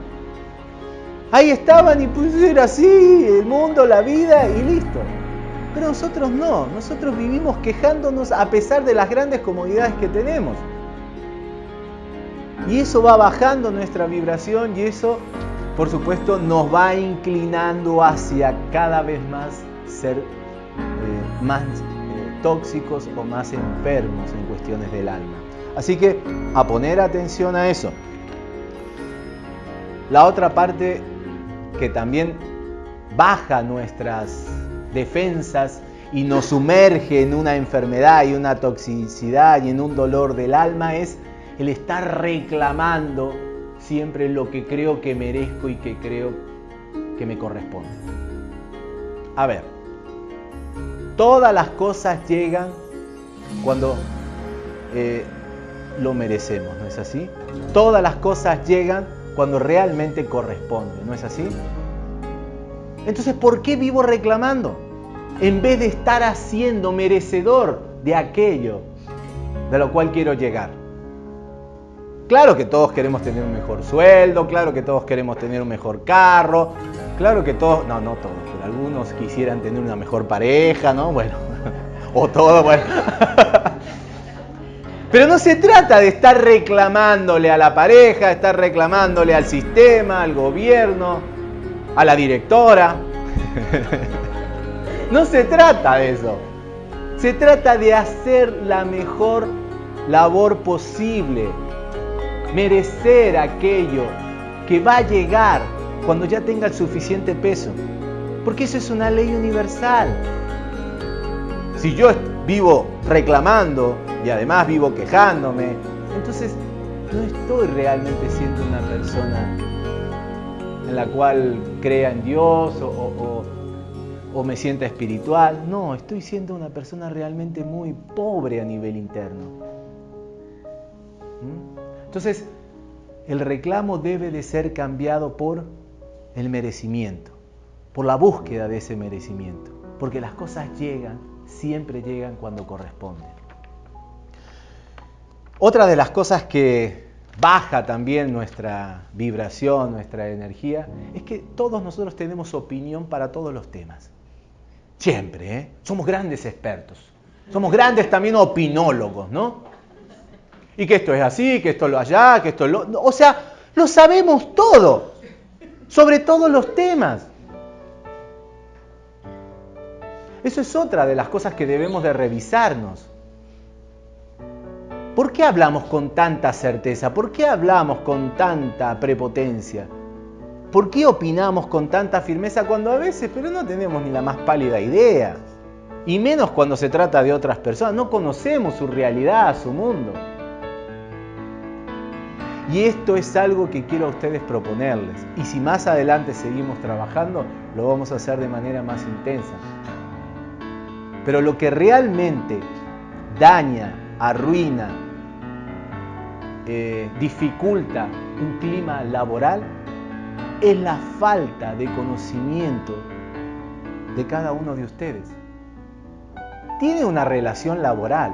Ahí estaban y pues era así, el mundo, la vida y listo. Pero nosotros no, nosotros vivimos quejándonos a pesar de las grandes comodidades que tenemos. Y eso va bajando nuestra vibración y eso, por supuesto, nos va inclinando hacia cada vez más ser eh, más tóxicos o más enfermos en cuestiones del alma. Así que a poner atención a eso. La otra parte que también baja nuestras defensas y nos sumerge en una enfermedad y una toxicidad y en un dolor del alma es el estar reclamando siempre lo que creo que merezco y que creo que me corresponde. A ver, todas las cosas llegan cuando eh, lo merecemos, ¿no es así? Todas las cosas llegan cuando realmente corresponde, ¿no es así? Entonces, ¿por qué vivo reclamando? En vez de estar haciendo merecedor de aquello de lo cual quiero llegar. Claro que todos queremos tener un mejor sueldo, claro que todos queremos tener un mejor carro, claro que todos, no, no todos, algunos quisieran tener una mejor pareja, ¿no? Bueno, [laughs] o todo, bueno. [laughs] Pero no se trata de estar reclamándole a la pareja, estar reclamándole al sistema, al gobierno, a la directora. [laughs] No se trata de eso. Se trata de hacer la mejor labor posible, merecer aquello que va a llegar cuando ya tenga el suficiente peso. Porque eso es una ley universal. Si yo vivo reclamando y además vivo quejándome, entonces no estoy realmente siendo una persona en la cual crea en Dios o, me sienta espiritual. No, estoy siendo una persona realmente muy pobre a nivel interno. ¿Mm? Entonces, el reclamo debe de ser cambiado por el merecimiento, por la búsqueda de ese merecimiento, porque las cosas llegan, siempre llegan cuando corresponden. Otra de las cosas que baja también nuestra vibración, nuestra energía, es que todos nosotros tenemos opinión para todos los temas. Siempre, ¿eh? Somos grandes expertos. Somos grandes también opinólogos, ¿no? Y que esto es así, que esto lo allá, que esto lo... O sea, lo sabemos todo, sobre todos los temas. Eso es otra de las cosas que debemos de revisarnos. ¿Por qué hablamos con tanta certeza? ¿Por qué hablamos con tanta prepotencia? ¿Por qué opinamos con tanta firmeza cuando a veces, pero no tenemos ni la más pálida idea? Y menos cuando se trata de otras personas, no conocemos su realidad, su mundo. Y esto es algo que quiero a ustedes proponerles. Y si más adelante seguimos trabajando, lo vamos a hacer de manera más intensa. Pero lo que realmente daña, arruina, eh, dificulta un clima laboral es la falta de conocimiento de cada uno de ustedes. Tiene una relación laboral,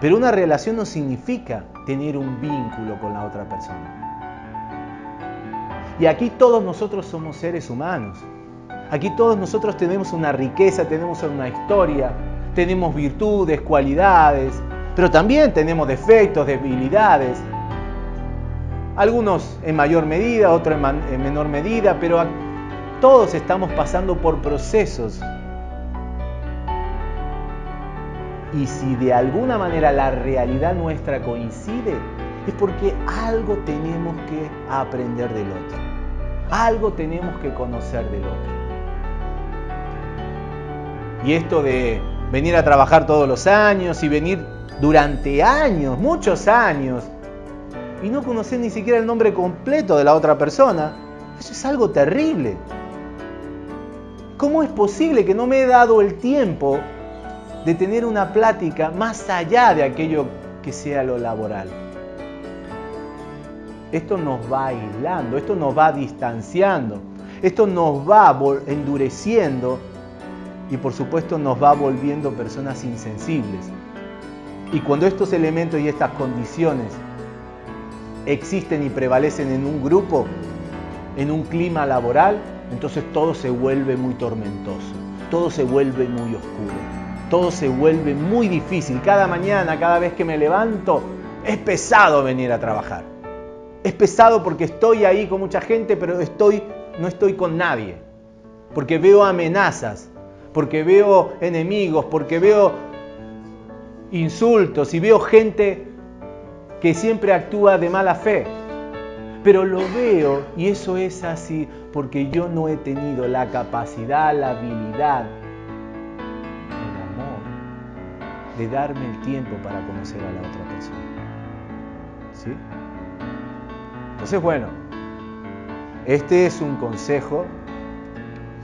pero una relación no significa tener un vínculo con la otra persona. Y aquí todos nosotros somos seres humanos. Aquí todos nosotros tenemos una riqueza, tenemos una historia, tenemos virtudes, cualidades, pero también tenemos defectos, debilidades. Algunos en mayor medida, otros en, menor medida, pero todos estamos pasando por procesos. Y si de alguna manera la realidad nuestra coincide, es porque algo tenemos que aprender del otro. Algo tenemos que conocer del otro. Y esto de venir a trabajar todos los años y venir durante años, muchos años, y no conocer ni siquiera el nombre completo de la otra persona, eso es algo terrible. ¿Cómo es posible que no me he dado el tiempo de tener una plática más allá de aquello que sea lo laboral? Esto nos va aislando, esto nos va distanciando, esto nos va endureciendo y por supuesto nos va volviendo personas insensibles. Y cuando estos elementos y estas condiciones existen y prevalecen en un grupo, en un clima laboral, entonces todo se vuelve muy tormentoso, todo se vuelve muy oscuro, todo se vuelve muy difícil. Cada mañana, cada vez que me levanto, es pesado venir a trabajar. Es pesado porque estoy ahí con mucha gente, pero estoy, no estoy con nadie. Porque veo amenazas, porque veo enemigos, porque veo insultos y veo gente que siempre actúa de mala fe. Pero lo veo y eso es así porque yo no he tenido la capacidad, la habilidad, el amor de darme el tiempo para conocer a la otra persona. ¿Sí? Entonces, bueno, este es un consejo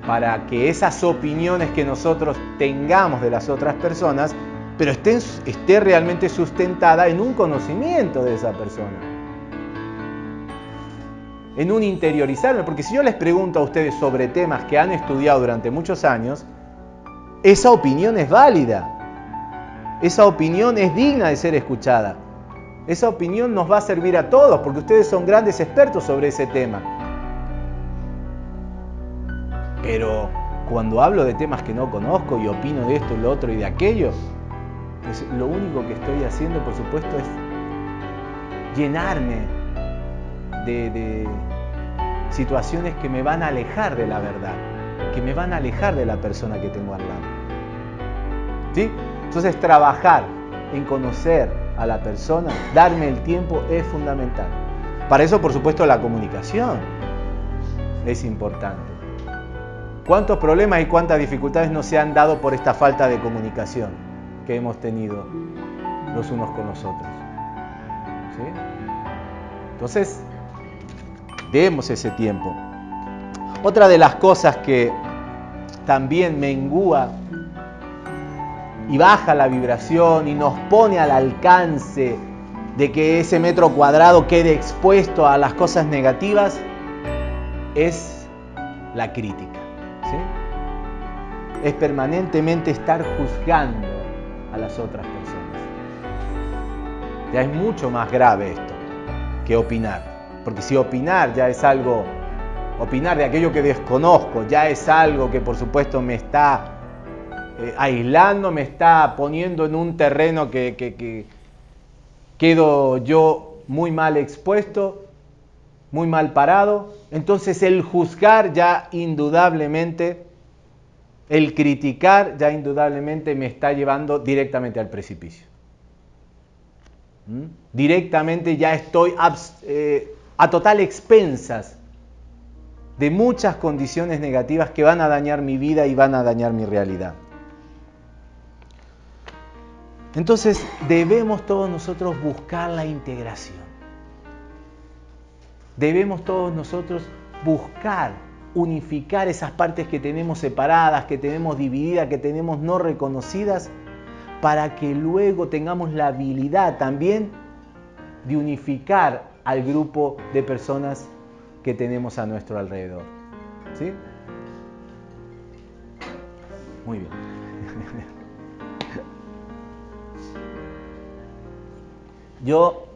para que esas opiniones que nosotros tengamos de las otras personas pero esté, realmente sustentada en un conocimiento de esa persona. En un interiorizarme, porque si yo les pregunto a ustedes sobre temas que han estudiado durante muchos años, esa opinión es válida, esa opinión es digna de ser escuchada. Esa opinión nos va a servir a todos porque ustedes son grandes expertos sobre ese tema. Pero cuando hablo de temas que no conozco y opino de esto, lo otro y de aquello, pues lo único que estoy haciendo, por supuesto, es llenarme de, de situaciones que me van a alejar de la verdad, que me van a alejar de la persona que tengo al lado. ¿Sí? Entonces trabajar en conocer a la persona, darme el tiempo es fundamental. Para eso, por supuesto, la comunicación es importante. ¿Cuántos problemas y cuántas dificultades no se han dado por esta falta de comunicación que hemos tenido los unos con los otros? Entonces, demos ese tiempo. Otra de las cosas que también mengúa y baja la vibración y nos pone al alcance de que ese metro cuadrado quede expuesto a las cosas negativas es la crítica. Es permanentemente estar juzgando a las otras personas. Ya es mucho más grave esto que opinar. Porque si opinar ya es algo, opinar de aquello que desconozco, ya es algo que por supuesto me está eh, aislando, me está poniendo en un terreno que, que quedo yo muy mal expuesto, muy mal parado. Entonces el juzgar ya indudablemente, el criticar ya indudablemente me está llevando directamente al precipicio. ¿Mm? Directamente ya estoy eh, a total expensas de muchas condiciones negativas que van a dañar mi vida y van a dañar mi realidad. Entonces debemos todos nosotros buscar la integración. Debemos todos nosotros buscar unificar esas partes que tenemos separadas, que tenemos divididas, que tenemos no reconocidas, para que luego tengamos la habilidad también de unificar al grupo de personas que tenemos a nuestro alrededor. ¿Sí? Muy bien. [laughs] Yo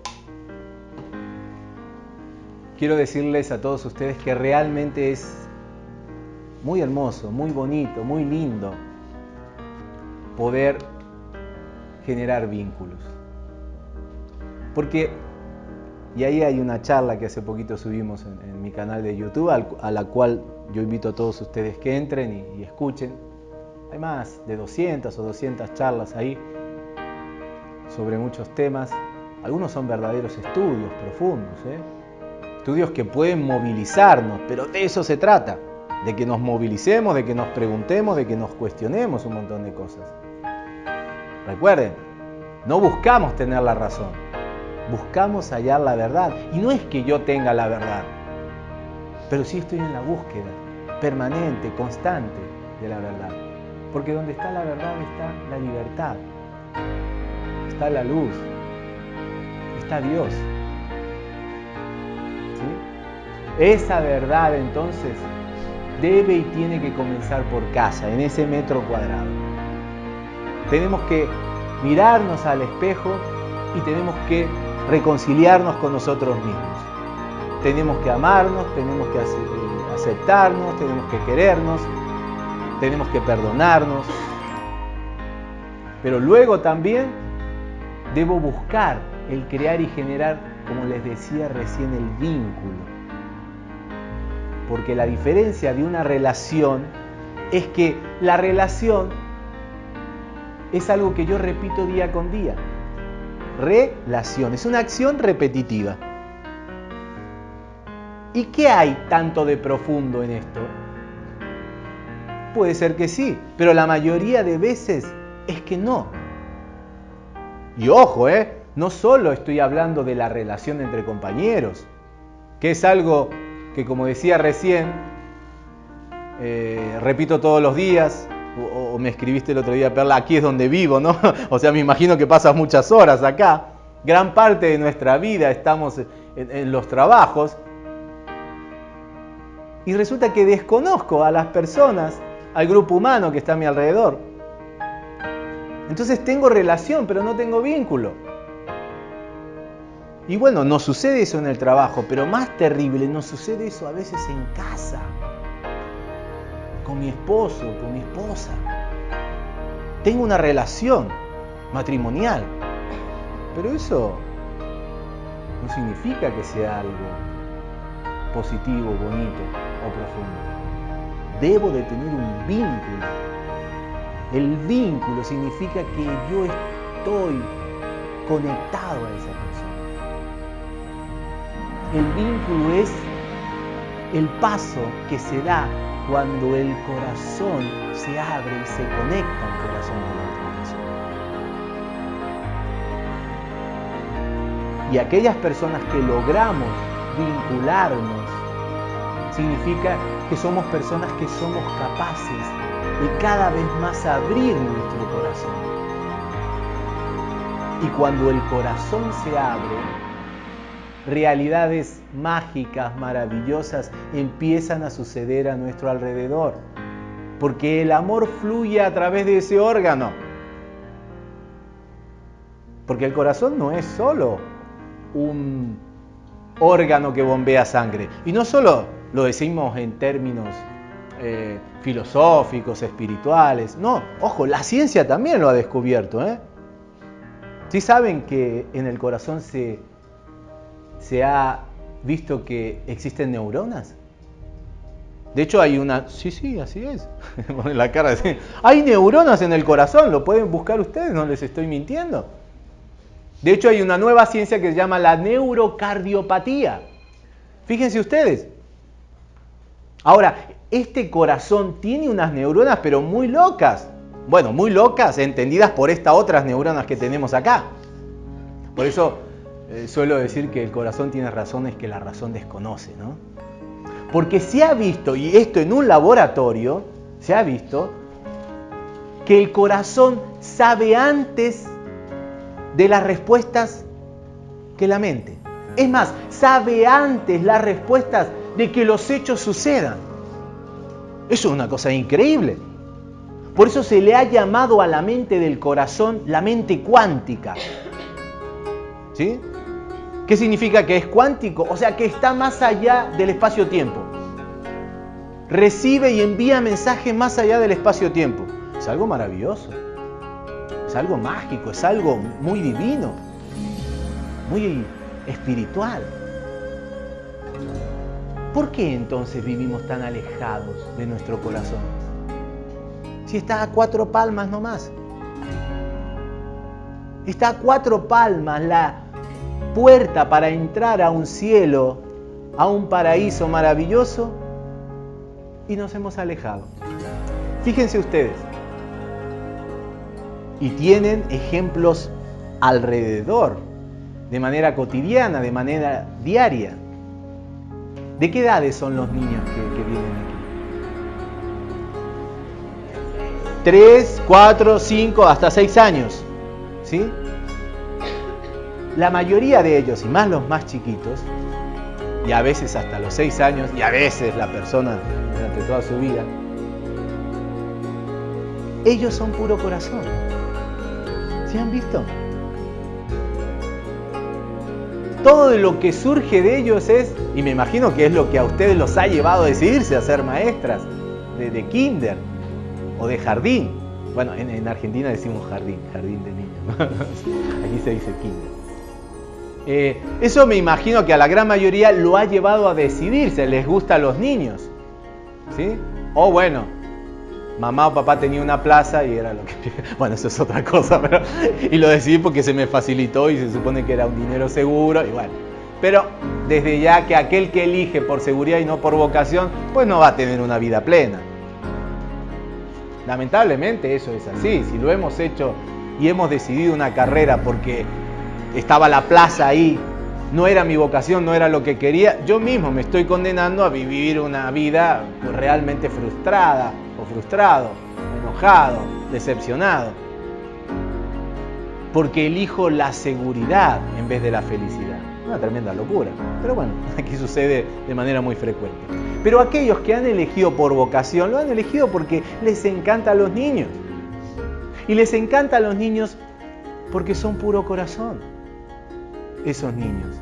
quiero decirles a todos ustedes que realmente es muy hermoso, muy bonito, muy lindo poder generar vínculos. Porque, y ahí hay una charla que hace poquito subimos en, mi canal de YouTube, a la cual yo invito a todos ustedes que entren y, escuchen. Hay más de 200 o 200 charlas ahí sobre muchos temas algunos son verdaderos estudios profundos, ¿eh? estudios que pueden movilizarnos, pero de eso se trata, de que nos movilicemos, de que nos preguntemos, de que nos cuestionemos un montón de cosas. Recuerden, no buscamos tener la razón, buscamos hallar la verdad. Y no es que yo tenga la verdad, pero sí estoy en la búsqueda permanente, constante de la verdad. Porque donde está la verdad está la libertad, está la luz, está Dios. Esa verdad entonces debe y tiene que comenzar por casa, en ese metro cuadrado. Tenemos que mirarnos al espejo y tenemos que reconciliarnos con nosotros mismos. Tenemos que amarnos, tenemos que aceptarnos, tenemos que querernos, tenemos que perdonarnos. Pero luego también debo buscar el crear y generar, como les decía recién, el vínculo. Porque la diferencia de una relación es que la relación es algo que yo repito día con día. Relación, es una acción repetitiva. ¿Y qué hay tanto de profundo en esto? Puede ser que sí, pero la mayoría de veces es que no. Y ojo, ¿eh? no solo estoy hablando de la relación entre compañeros, que es algo que como decía recién, eh, repito todos los días, o, me escribiste el otro día, Perla, aquí es donde vivo, ¿no? [laughs] o sea, me imagino que pasas muchas horas acá. Gran parte de nuestra vida estamos en los trabajos. Y resulta que desconozco a las personas, al grupo humano que está a mi alrededor. Entonces tengo relación, pero no tengo vínculo. Y bueno, nos sucede eso en el trabajo, pero más terrible, nos sucede eso a veces en casa, con mi esposo, con mi esposa. Tengo una relación matrimonial, pero eso no significa que sea algo positivo, bonito o profundo. Debo de tener un vínculo. El vínculo significa que yo estoy conectado a esa persona. El vínculo es el paso que se da cuando el corazón se abre y se conecta al corazón de la otra persona. Y aquellas personas que logramos vincularnos, significa que somos personas que somos capaces de cada vez más abrir nuestro corazón. Y cuando el corazón se abre, realidades mágicas, maravillosas, empiezan a suceder a nuestro alrededor. Porque el amor fluye a través de ese órgano. Porque el corazón no es solo un órgano que bombea sangre. Y no solo lo decimos en términos eh, filosóficos, espirituales. No, ojo, la ciencia también lo ha descubierto. ¿eh? ¿Sí saben que en el corazón se, se ha visto que existen neuronas? De hecho hay una... Sí, sí, así es. [laughs] la cara Hay neuronas en el corazón, lo pueden buscar ustedes, no les estoy mintiendo. De hecho, hay una nueva ciencia que se llama la neurocardiopatía. Fíjense ustedes. Ahora, este corazón tiene unas neuronas, pero muy locas. Bueno, muy locas, entendidas por estas otras neuronas que tenemos acá. Por eso eh, suelo decir que el corazón tiene razones que la razón desconoce, ¿no? Porque se ha visto, y esto en un laboratorio, se ha visto que el corazón sabe antes de las respuestas que la mente. Es más, sabe antes las respuestas de que los hechos sucedan. Eso es una cosa increíble. Por eso se le ha llamado a la mente del corazón la mente cuántica. ¿Sí? ¿Qué significa que es cuántico? O sea, que está más allá del espacio-tiempo. Recibe y envía mensajes más allá del espacio-tiempo. Es algo maravilloso algo mágico, es algo muy divino, muy espiritual. ¿Por qué entonces vivimos tan alejados de nuestro corazón? Si está a cuatro palmas nomás. Está a cuatro palmas la puerta para entrar a un cielo, a un paraíso maravilloso y nos hemos alejado. Fíjense ustedes, y tienen ejemplos alrededor, de manera cotidiana, de manera diaria. ¿De qué edades son los niños que, vienen aquí? Tres, cuatro, cinco, hasta seis años. ¿Sí? La mayoría de ellos, y más los más chiquitos, y a veces hasta los seis años, y a veces la persona durante toda su vida, ellos son puro corazón han visto? Todo lo que surge de ellos es, y me imagino que es lo que a ustedes los ha llevado a decidirse a ser maestras de, kinder o de jardín. Bueno, en, Argentina decimos jardín, jardín de niños. [laughs] Aquí se dice kinder. Eh, eso me imagino que a la gran mayoría lo ha llevado a decidirse, les gusta a los niños. ¿Sí? O bueno, mamá o papá tenía una plaza y era lo que... [laughs] Bueno, eso es otra cosa, [laughs] pero... Y lo decidí porque se me facilitó y se supone que era un dinero seguro y bueno. Pero desde ya que aquel que elige por seguridad y no por vocación, pues no va a tener una vida plena. Lamentablemente eso es así. Si lo hemos hecho y hemos decidido una carrera porque estaba la plaza ahí, no era mi vocación, no era lo que quería, yo mismo me estoy condenando a vivir una vida realmente frustrada, frustrado, enojado, decepcionado. Porque elijo la seguridad en vez de la felicidad. Una tremenda locura. Pero bueno, [laughs] aquí sucede de manera muy frecuente. Pero aquellos que han elegido por vocación, lo han elegido porque les encanta a los niños. Y les encanta a los niños porque son puro corazón. Esos niños.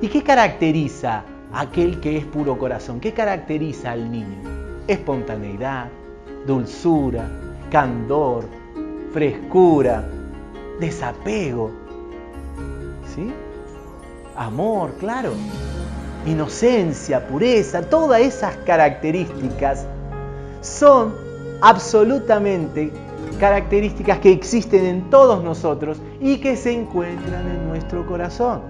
¿Y qué caracteriza a aquel que es puro corazón? ¿Qué caracteriza al niño? Espontaneidad, dulzura, candor, frescura, desapego, ¿sí? Amor, claro, inocencia, pureza, todas esas características son absolutamente características que existen en todos nosotros y que se encuentran en nuestro corazón.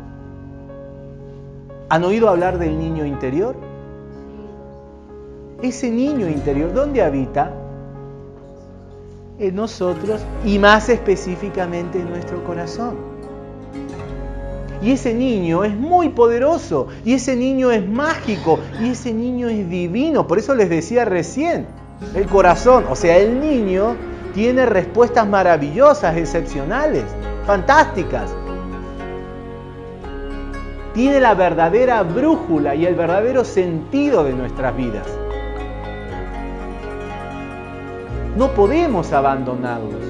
¿Han oído hablar del niño interior? Ese niño interior, ¿dónde habita? En nosotros y más específicamente en nuestro corazón. Y ese niño es muy poderoso, y ese niño es mágico, y ese niño es divino. Por eso les decía recién, el corazón, o sea, el niño tiene respuestas maravillosas, excepcionales, fantásticas. Tiene la verdadera brújula y el verdadero sentido de nuestras vidas. No podemos abandonarlos,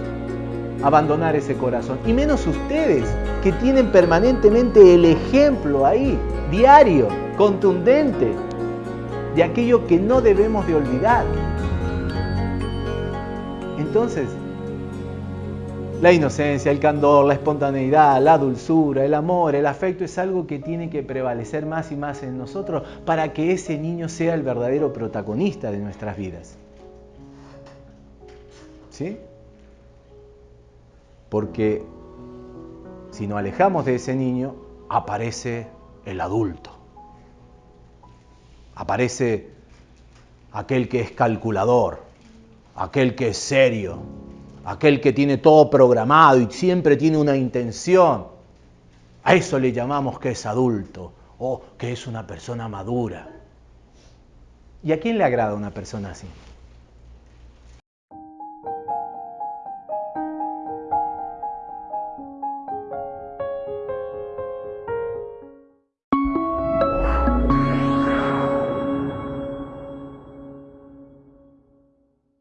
abandonar ese corazón. Y menos ustedes, que tienen permanentemente el ejemplo ahí, diario, contundente, de aquello que no debemos de olvidar. Entonces, la inocencia, el candor, la espontaneidad, la dulzura, el amor, el afecto es algo que tiene que prevalecer más y más en nosotros para que ese niño sea el verdadero protagonista de nuestras vidas. ¿Sí? Porque si nos alejamos de ese niño, aparece el adulto. Aparece aquel que es calculador, aquel que es serio, aquel que tiene todo programado y siempre tiene una intención. A eso le llamamos que es adulto o que es una persona madura. ¿Y a quién le agrada una persona así?